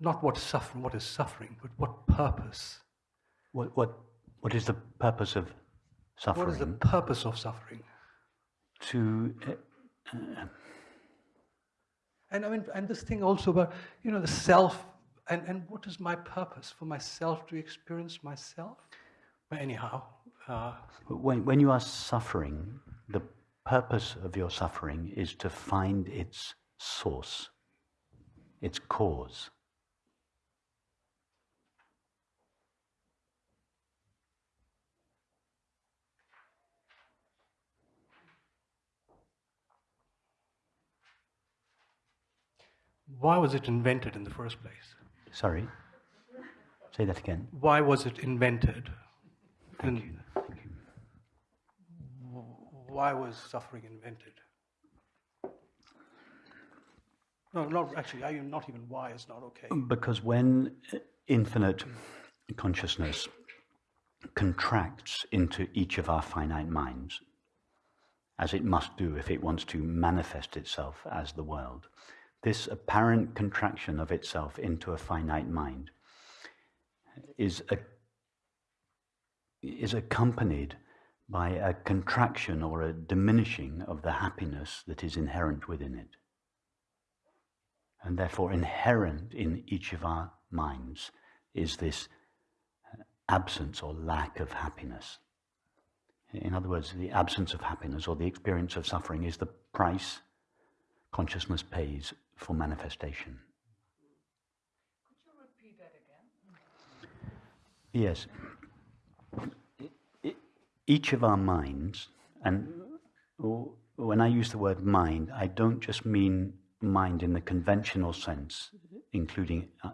not what suffering, what is suffering, but what purpose? What, what, what is the purpose of suffering? What is the purpose of suffering? To. Uh, and I mean, and this thing also about, you know, the self, and, and what is my purpose? For myself to experience myself? But anyhow. Uh, when, when you are suffering, the purpose of your suffering is to find its source, its cause. Why was it invented in the first place? Sorry? Say that again. Why was it invented? Thank you. Thank you. Why was suffering invented? No, not actually, I, you not even why is not okay. Because when infinite consciousness contracts into each of our finite minds, as it must do if it wants to manifest itself as the world, this apparent contraction of itself into a finite mind is, a, is accompanied by a contraction or a diminishing of the happiness that is inherent within it. And therefore, inherent in each of our minds is this uh, absence or lack of happiness. In other words, the absence of happiness or the experience of suffering is the price consciousness pays for manifestation. Could you repeat that again? Yes. Each of our minds, and when I use the word mind, I don't just mean mind in the conventional sense, including uh,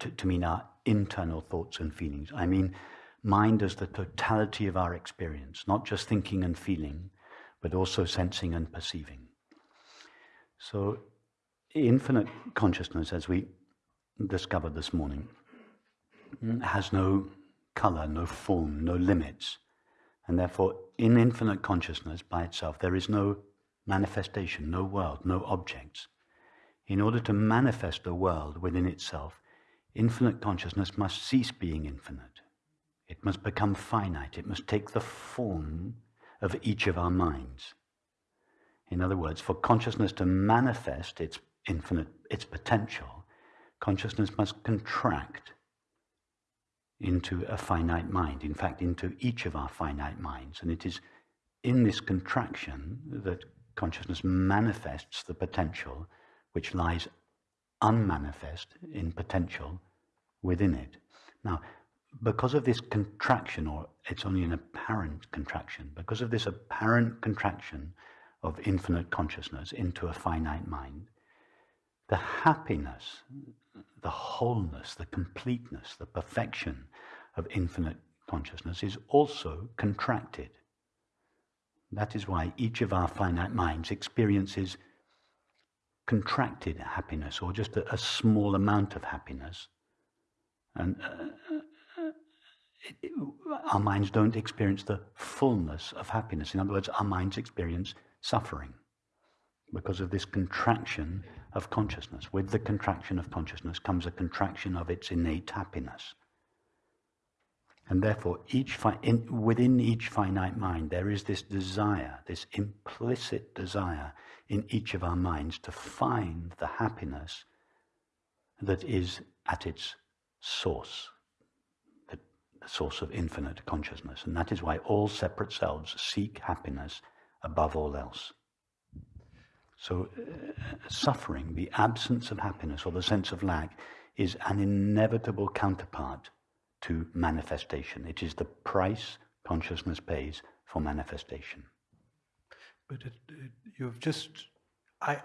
to, to mean our internal thoughts and feelings. I mean mind as the totality of our experience, not just thinking and feeling, but also sensing and perceiving. So infinite consciousness, as we discovered this morning, has no color, no form, no limits. And therefore, in infinite consciousness by itself, there is no manifestation, no world, no objects. In order to manifest a world within itself, infinite consciousness must cease being infinite. It must become finite. It must take the form of each of our minds. In other words, for consciousness to manifest its infinite, its potential, consciousness must contract into a finite mind, in fact, into each of our finite minds. And it is in this contraction that consciousness manifests the potential which lies unmanifest in potential within it. Now, because of this contraction, or it's only an apparent contraction, because of this apparent contraction of infinite consciousness into a finite mind, the happiness, the wholeness, the completeness, the perfection of infinite consciousness is also contracted. That is why each of our finite minds experiences contracted happiness or just a, a small amount of happiness. And uh, uh it, it, our minds don't experience the fullness of happiness. In other words, our minds experience suffering because of this contraction of consciousness. With the contraction of consciousness comes a contraction of its innate happiness. And therefore, each in, within each finite mind, there is this desire, this implicit desire in each of our minds to find the happiness that is at its source, the source of infinite consciousness. And that is why all separate selves seek happiness above all else. So, uh, suffering, the absence of happiness or the sense of lack, is an inevitable counterpart to manifestation. It is the price consciousness pays for manifestation. But it, it, you've just, I,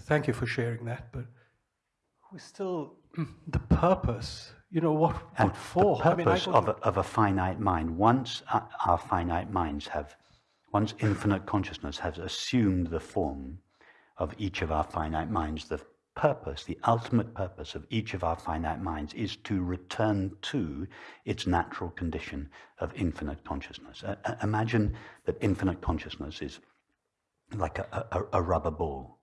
thank you for sharing that, but we still, the purpose, you know, what, what for? The purpose I mean, I of, a, of a finite mind, once our finite minds have once infinite consciousness has assumed the form of each of our finite minds, the purpose, the ultimate purpose of each of our finite minds is to return to its natural condition of infinite consciousness. Uh imagine that infinite consciousness is like a, a, a rubber ball.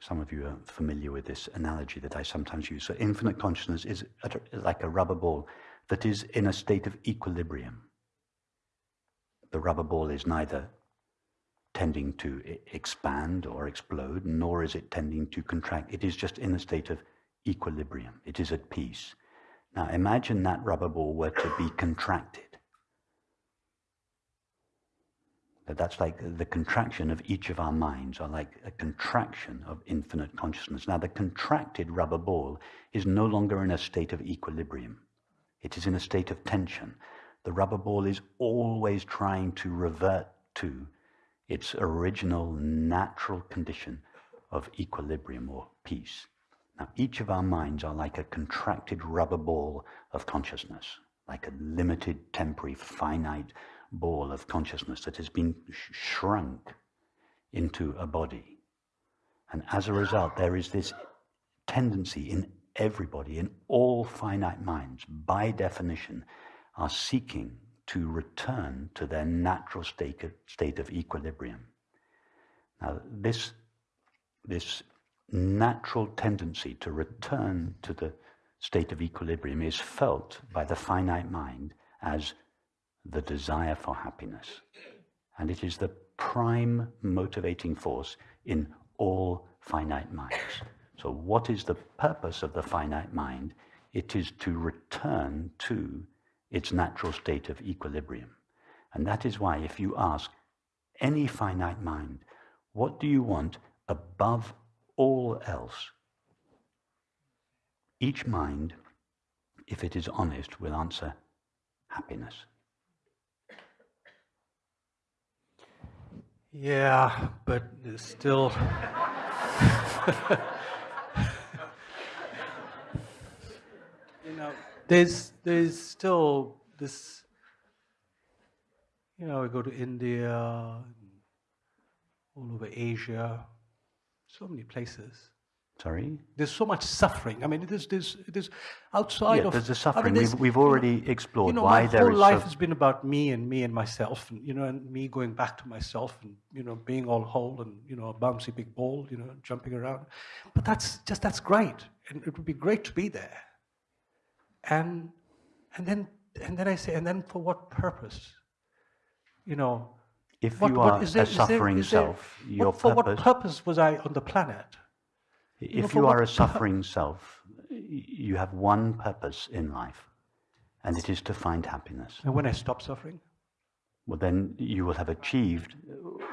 some of you are familiar with this analogy that I sometimes use. So, infinite consciousness is like a rubber ball that is in a state of equilibrium. The rubber ball is neither tending to expand or explode, nor is it tending to contract. It is just in a state of equilibrium. It is at peace. Now, imagine that rubber ball were to be contracted. That's like the contraction of each of our minds, or like a contraction of infinite consciousness. Now, the contracted rubber ball is no longer in a state of equilibrium, it is in a state of tension. The rubber ball is always trying to revert to its original natural condition of equilibrium or peace. Now, each of our minds are like a contracted rubber ball of consciousness, like a limited, temporary, finite ball of consciousness that has been sh- shrunk into a body. And as a result, there is this tendency in everybody, in all finite minds, by definition, are seeking to return to their natural state of, equilibrium. Now, this, this natural tendency to return to the state of equilibrium is felt by the finite mind as the desire for happiness. And it is the prime motivating force in all finite minds. So, what is the purpose of the finite mind? It is to return to its natural state of equilibrium. And that is why, if you ask any finite mind, what do you want above all else? Each mind, if it is honest, will answer happiness. Yeah, but still. you know, there's there's still this. You know, we go to India, all over Asia, so many places. Sorry? There's so much suffering. I mean, it is, there's, it is outside yeah, of. there's the suffering. I mean, we've, we've already you know, explored you know, why my there whole is. life so- has been about me and me and myself, and you know, and me going back to myself, and you know, being all whole and you know, a bouncy big ball, you know, jumping around. But that's just that's great, and it would be great to be there. And and then and then I say, and then for what purpose? You know, if what, you are is there- a suffering is there- self, your what, for what purpose. purpose was I on the planet? know, If for you are a suffering self, you have one purpose in life, and it is to find happiness. And when I stop suffering, Well, then you will have achieved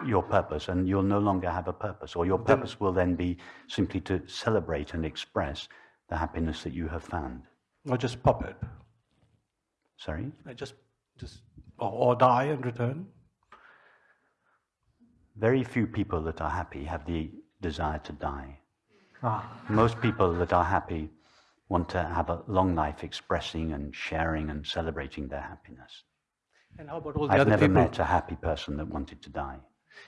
your purpose, and you'll no longer have a purpose, or your Then- purpose will then be simply to celebrate and express the happiness that you have found. I'll just pop it. Sorry? I just just or, or die and return. Very few people that are happy have the desire to die. Ah. Most people that are happy want to have a long life expressing and sharing and celebrating their happiness. And how about all the I've other never people? met a happy person that wanted to die.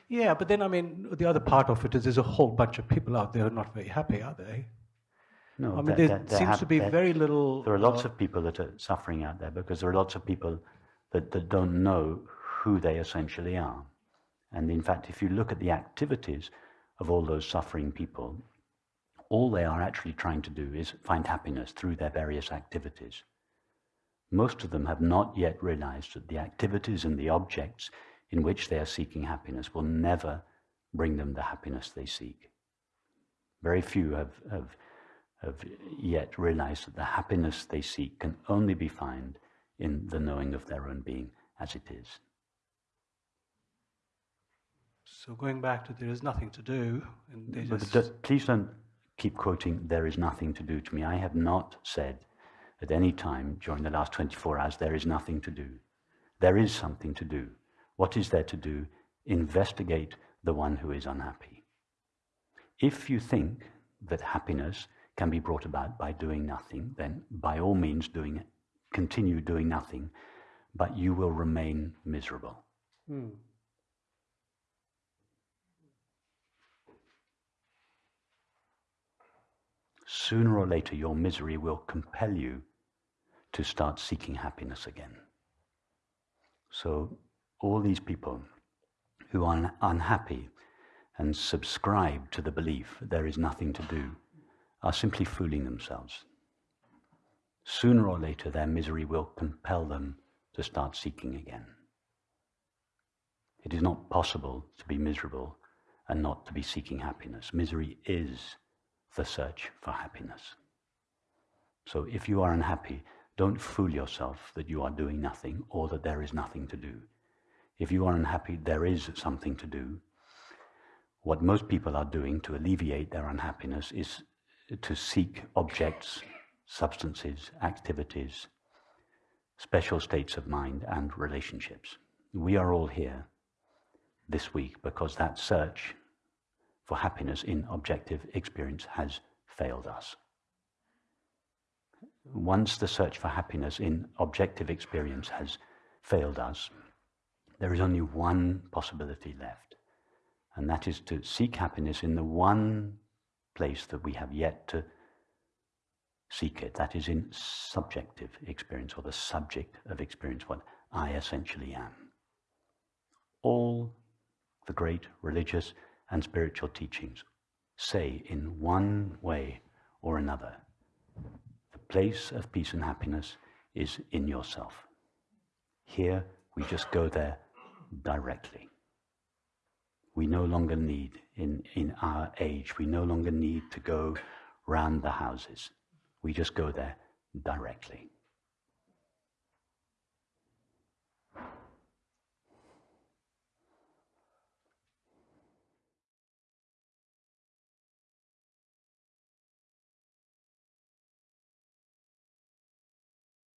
Yeah, but then I mean, the other part of it is there's a whole bunch of people out there who are not very happy, are they? No, I mean, there seems hap- to be very little. There are lots uh, of people that are suffering out there because there are lots of people that, that don't know who they essentially are. And in fact, if you look at the activities of all those suffering people, all they are actually trying to do is find happiness through their various activities. Most of them have not yet realized that the activities and the objects in which they are seeking happiness will never bring them the happiness they seek. Very few have, have, have yet realized that the happiness they seek can only be found in the knowing of their own being as it is. So going back to there is nothing to do, and they But just d- please don't keep quoting, there is nothing to do to me. I have not said at any time during the last 24 hours, there is nothing to do. There is something to do. What is there to do? Investigate the one who is unhappy. If you think that happiness can be brought about by doing nothing, then by all means doing it, continue doing nothing, but you will remain miserable. Hmm. sooner or later your misery will compel you to start seeking happiness again. So, all these people who are unhappy and subscribe to the belief that there is nothing to do are simply fooling themselves. Sooner or later, their misery will compel them to start seeking again. It is not possible to be miserable and not to be seeking happiness. Misery is the search for happiness. So if you are unhappy, don't fool yourself that you are doing nothing or that there is nothing to do. If you are unhappy, there is something to do. What most people are doing to alleviate their unhappiness is to seek objects, substances, activities, special states of mind, and relationships. We are all here this week because that search for happiness in objective experience has failed us. Once the search for happiness in objective experience has failed us, there is only one possibility left, and that is to seek happiness in the one place that we have yet to seek it. That is in subjective experience or the subject of experience, what I essentially am. All the great religious and spiritual teachings say in one way or another the place of peace and happiness is in yourself. Here, we just go there directly. We no longer need, in, in our age, we no longer need to go round the houses. We just go there directly.